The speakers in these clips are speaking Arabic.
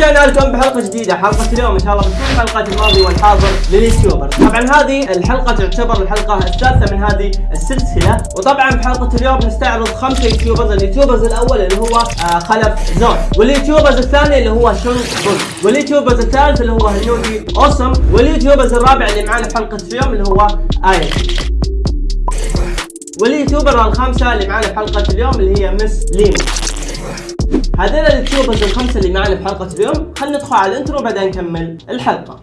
ورجعنا لكم بحلقة جديدة حلقة اليوم إن شاء الله بتكون حلقه الماضي والحاضر لل YouTuber. طبعا هذه الحلقة تعتبر الحلقة الثالثة من هذه السلسلة وطبعا بحلقه اليوم نستعرض خمسة YouTubers ال YouTubers الأول اللي هو آه خلف زون وال YouTubers الثاني اللي هو شون بول وال YouTubers الثالث اللي هو هنودي أوسم وال YouTubers الرابع اللي معانا في حلقة اليوم اللي هو آية. وال YouTuber الخامسة اللي معانا في حلقة اليوم اللي هي مس ليمو هذول ال YouTubers الخمسه اللي معنا في حلقة اليوم. خلينا ندخل على ال intro بعدين نكمل الحلقة.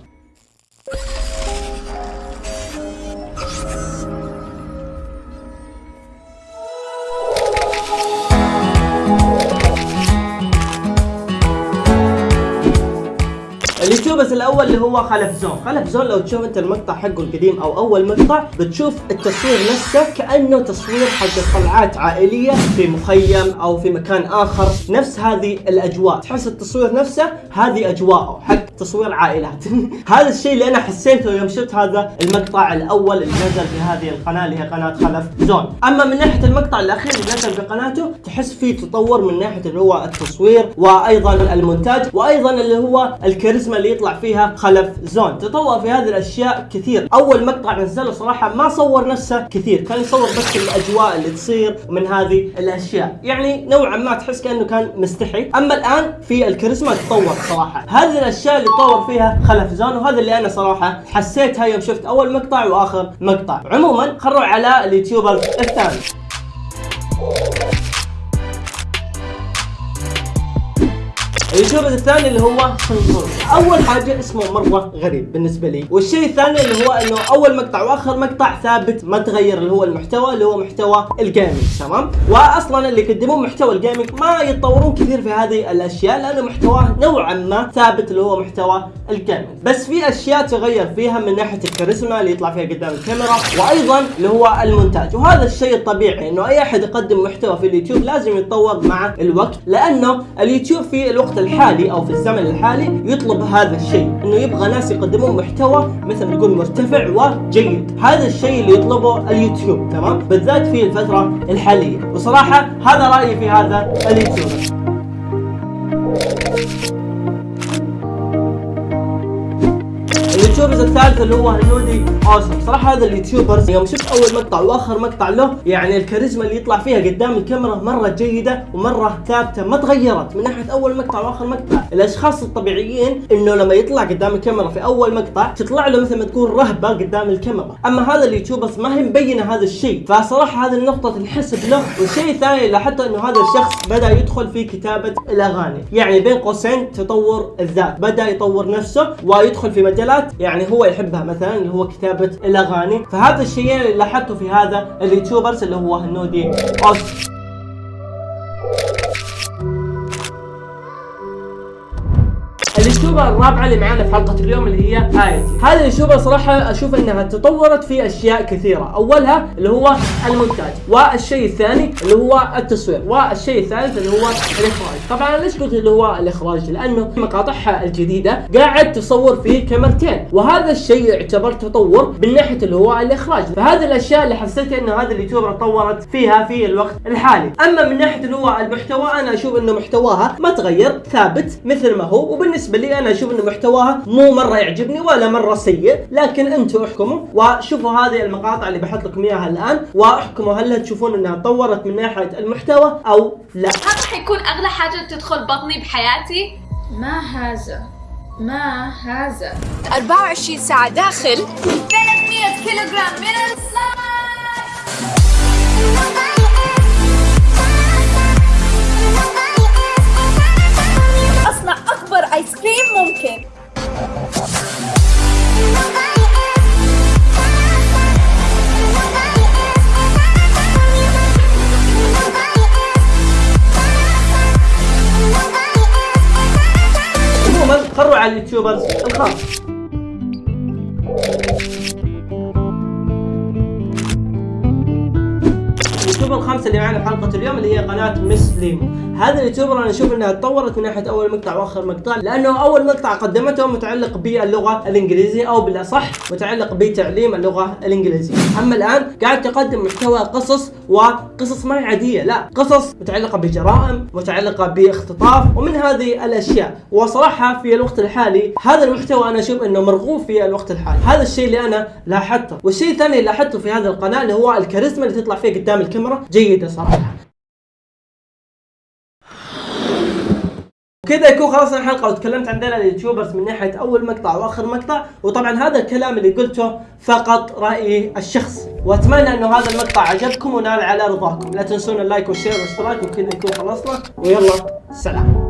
ال YouTubers الأول اللي هو خلف زون. خلف زون لو تشوف أنت المقطع حقه القديم أو أول مقطع بتشوف التصوير نفسه كأنه تصوير حق طلعات عائلية في مخيم أو في مكان آخر. نفس هذه الأجواء. تحس التصوير نفسه هذه أجواءه حق تصوير عائلات. هذا الشيء اللي أنا حسيته يوم شفت هذا المقطع الأول اللي نزل في هذه القناة اللي هي قناة خلف زون. أما من ناحية المقطع الأخير اللي نزل في قناته تحس فيه تطور من ناحية اللي هو التصوير وأيضا المونتاج وأيضا اللي هو الكاريزما اللي يطلع فيها خلف زون. تطور في هذه الأشياء كثير. أول مقطع نزله صراحة ما صور نفسه كثير. كان يصور بس الأجواء اللي تصير من هذه الأشياء. يعني نوعا ما تحس كأنه كان مستحي. أما الآن في الكاريزما تطور صراحة. هذه الأشياء اللي تطور فيها خلف زون وهذا اللي أنا صراحة حسيتها يوم شفت أول مقطع وآخر مقطع. عموما خلوا على ال YouTuber الثاني. ال YouTuber الثاني اللي هو سنتور أول حاجة اسمه مرة غريب بالنسبة لي. والشيء الثاني اللي هو إنه أول مقطع وآخر مقطع ثابت ما تغير اللي هو المحتوى اللي هو محتوى ال gaming تمام؟ واصلا اللي يقدمون محتوى ال gaming ما يتطورون كثير في هذه الأشياء لأنه محتواه نوعا ما ثابت اللي هو محتوى ال gaming بس في أشياء تغير فيها من ناحية الكاريزما اللي يطلع فيها قدام الكاميرا وأيضا اللي هو المونتاج. وهذا الشيء الطبيعي إنه أي أحد يقدم محتوى في اليوتيوب لازم يتطور مع الوقت لأنه اليوتيوب في الوقت الحالي أو في الزمن الحالي يطلب هذا الشيء إنه يبغى ناس يقدمون محتوى مثل نقول مرتفع وجيد. هذا الشيء اللي يطلبه اليوتيوب تمام؟ بالذات في الفترة الحالية. وصراحة هذا رأيي في هذا ال YouTuber. الثالث اللي هو هنودي اوسم صراحة هذا ال YouTubers يوم شفت أول مقطع وآخر مقطع له يعني الكاريزما اللي يطلع فيها قدام الكاميرا مرة جيدة ومرة ثابتة ما تغيرت من ناحيه أول مقطع وآخر مقطع. الأشخاص الطبيعيين إنه لما يطلع قدام الكاميرا في أول مقطع تطلع له مثل ما تكون رهبة قدام الكاميرا. أما هذا ال YouTubers ما هي مبينة هذا الشيء. فصراحة هذه النقطة تنحسب له والشيء الثاني لاحظت إنه هذا الشخص بدأ يدخل في كتابة الأغاني. يعني بين قوسين تطور الذات. بدأ يطور نفسه ويدخل في مجالات يعني هو يحبها مثلا اللي هو كتابة الأغاني. فهذا الشيئين اللي لاحظته في هذا ال YouTubers اللي هو هنودي أوسم. ال YouTuber الرابعه اللي معانا في حلقة اليوم اللي هي ايتي هذه ال YouTuber صراحة أشوف إنها تطورت في أشياء كثيرة. أولها اللي هو المونتاج والشيء الثاني اللي هو التصوير والشيء الثالث اللي هو الإخراج. طبعا ليش قلت اللي هو الإخراج؟ لأنه مقاطعها الجديدة قاعد تصور في كاميرتين وهذا الشيء يعتبر تطور من ناحية اللي هو الإخراج. فهذه الأشياء اللي حسيت انه هذه ال YouTuber تطورت فيها في الوقت الحالي. أما من ناحية اللي هو المحتوى أنا أشوف انه محتواها ما تغير ثابت مثل ما هو وبالنسبة لي أنا أشوف انه محتواها مو مرة يعجبني ولا مرة سيء لكن أنتم احكموا. وشوفوا هذه المقاطع اللي بحط لكم إياها الآن وأحكموا هل تشوفون إنها تطورت من ناحية المحتوى أو لا. هذا حيكون أغلى حاجة تدخل بطني بحياتي. ما هذا؟ ما هذا؟ 24 ساعة داخل. 300 كيلوغرام من السلايم ال YouTubers الخاص. ال YouTuber الخامسه اللي معنا في حلقة اليوم اللي هي قناة مس ليمو هذا ال YouTuber أنا أشوف إنها تطورت من ناحية أول مقطع وآخر مقطع لأنه أول مقطع قدمته متعلق باللغة الإنجليزية أو بالأصح متعلق بتعليم اللغة الإنجليزية. أما الآن قاعد تقدم محتوى قصص وقصص ما عادية لا قصص متعلقة بجرائم متعلقة باختطاف ومن هذه الأشياء. وصراحة في الوقت الحالي هذا المحتوى أنا أشوف إنه مرغوب في الوقت الحالي. هذا الشيء اللي أنا لاحظته. والشيء الثاني اللي لاحظته في هذا القناة اللي هو الكاريزما اللي تطلع فيه قدام الكاميرا جيدة صراحة. كذا يكون خلصنا الحلقة وتكلمت عن ذول ال YouTubers من ناحية أول مقطع وآخر مقطع وطبعا هذا الكلام اللي قلته فقط رأيي الشخصي وأتمنى إنه هذا المقطع عجبكم ونال على رضاكم. لا تنسون ال like وال share والاشتراك وكذا يكون خلصنا. ويلا سلام.